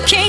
I can't,